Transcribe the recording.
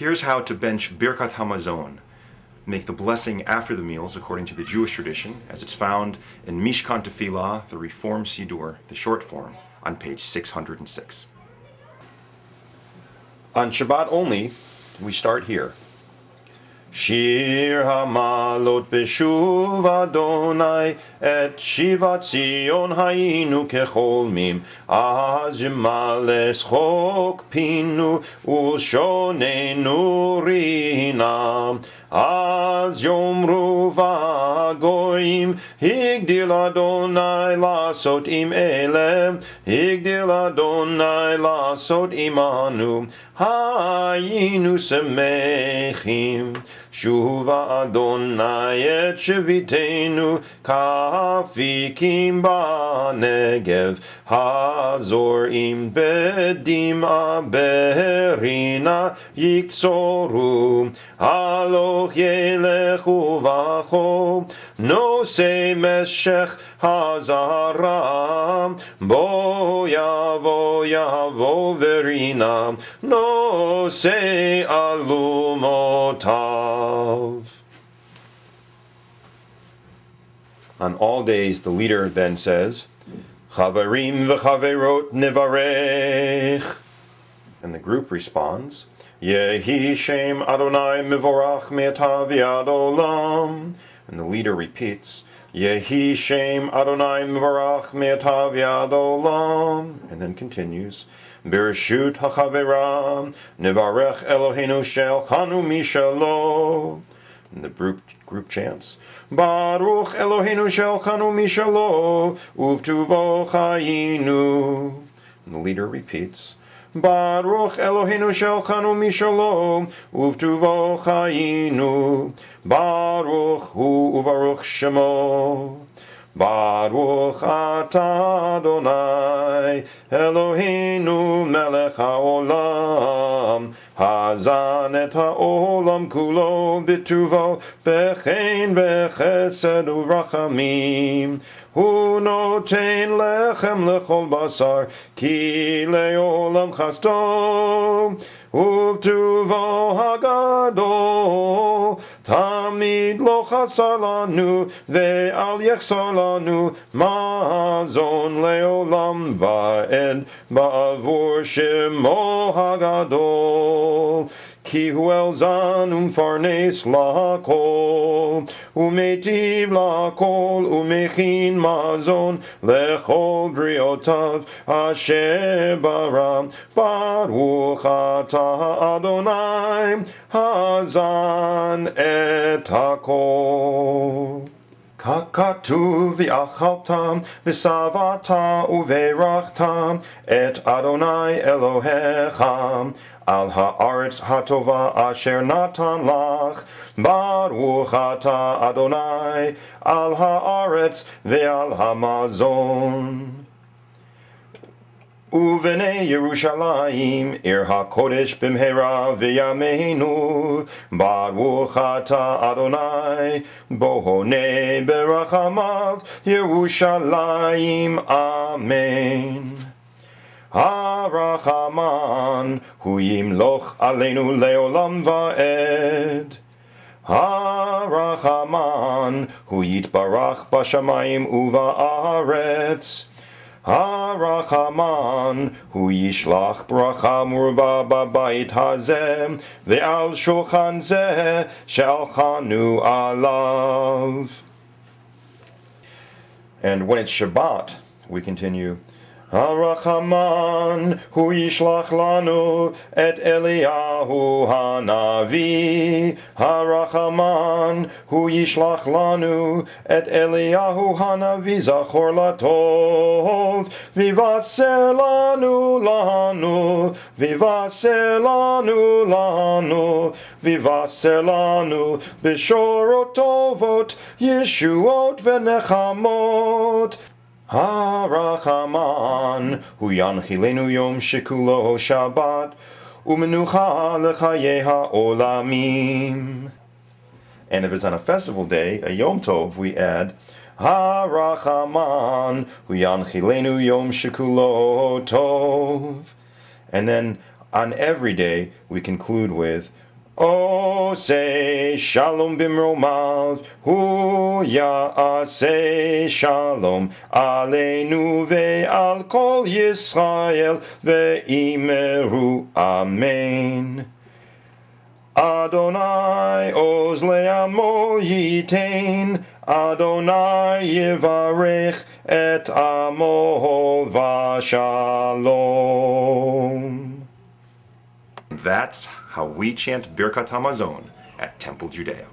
Here's how to bench Birkat Hamazon, make the blessing after the meals according to the Jewish tradition, as it's found in Mishkan Tefillah, the Reform Siddur, the short form, on page 606. On Shabbat only, we start here. Shir Hamalot Beshuv Adonai Et Shivat Zion Hainu Kecholmim. Az males Chok Pinu Ulshonenu Rinam. אז יאמרו והגויים, הגדיל אדוני לעשות עם אלה, הגדיל אדוני לעשות עמנו, היינו שמחים. שובה אדוני את שביתנו כאפיקים בנגב, הזורעים בדמעה ברינה יקצורו, הלוך ילכו no se meshech hazara bo yavo yavo verina no se alumotav. On all days the leader then says chavarim v'chaverot nivarech. And the group responds yehi shem adonai mivorach me'atav yad olam. And the leader repeats, Yehi Shem Adonai mivorach me'ata v'ad olam. And then continues, Bereshut hachaveram nivarech Eloheinu shel chanu mishalo. And the group, group chants, Baruch Eloheinu shel chanu mishalo, uvtuvo chayinu. And the leader repeats, Baruch Eloheinu shel chanu mishalo, uvtuvo chayinu. Baruch hu uvaruch shemo. Baruch atah Adonai, Eloheinu melech haolam, hazan et haolam kulo bituvo, bechen bechesed urachamim. Hu noten lechem lechol basar, ki leolam chasto, uvtuvo hagadol, tamid lo chasar lanu, ve'al yechsar lanu, mazon leolam va'ed, ba'avur shemo hagadol. Ki huel zanum farnes lakol, umetiv lakol, umechin mazon, lechol briotav, asher baram, baruch atah Adonai, hazan et hakol. Kakatu v'achaltam v'savata uverachtam et Adonai Elohecham al haaretz hatova asher natan lach baruch ata Adonai al haaretz ve'al hamazon. Uvene Yerushalayim, Ir HaKodesh bimhera v'yameinu, Baruch Adonai, Bohone berachamav, Yerushalayim, Amen. Harachaman, hu yimloch aleinu leolam va'ed. Harachaman, hu yitbarach bashamayim uva aretz. Harachaman, hu yishlach bracha murba babait hazem, ve'al shulchan zeh, shalchanu alav. And when it's Shabbat, we continue, Harachaman, hu yishlach lanu et Eliyahu hanavi. Harachaman, hu yishlach lanu et Eliyahu hanavi zachor latov. Vivaser lanu lanu, vivaser lanu lanu, vivaser lanu b'shorot tovot, yeshuot v'nechamot. Harachaman, hu yanchilenu yom shekulo Shabbat, umenucha lechaye ha'olamim. And if it's on a festival day, a Yom Tov, we add, Harachaman, hu yanchilenu yom shekulo tov. And then on every day, we conclude with, Oh, say shalom bimromav, hu say shalom aleinu ve'al kol Yisrael ve'imeru amen. Adonai oz le'amo yitain, Adonai yivarech et amo v'shalom. That's how we chant Birkat Hamazon at Temple Judea.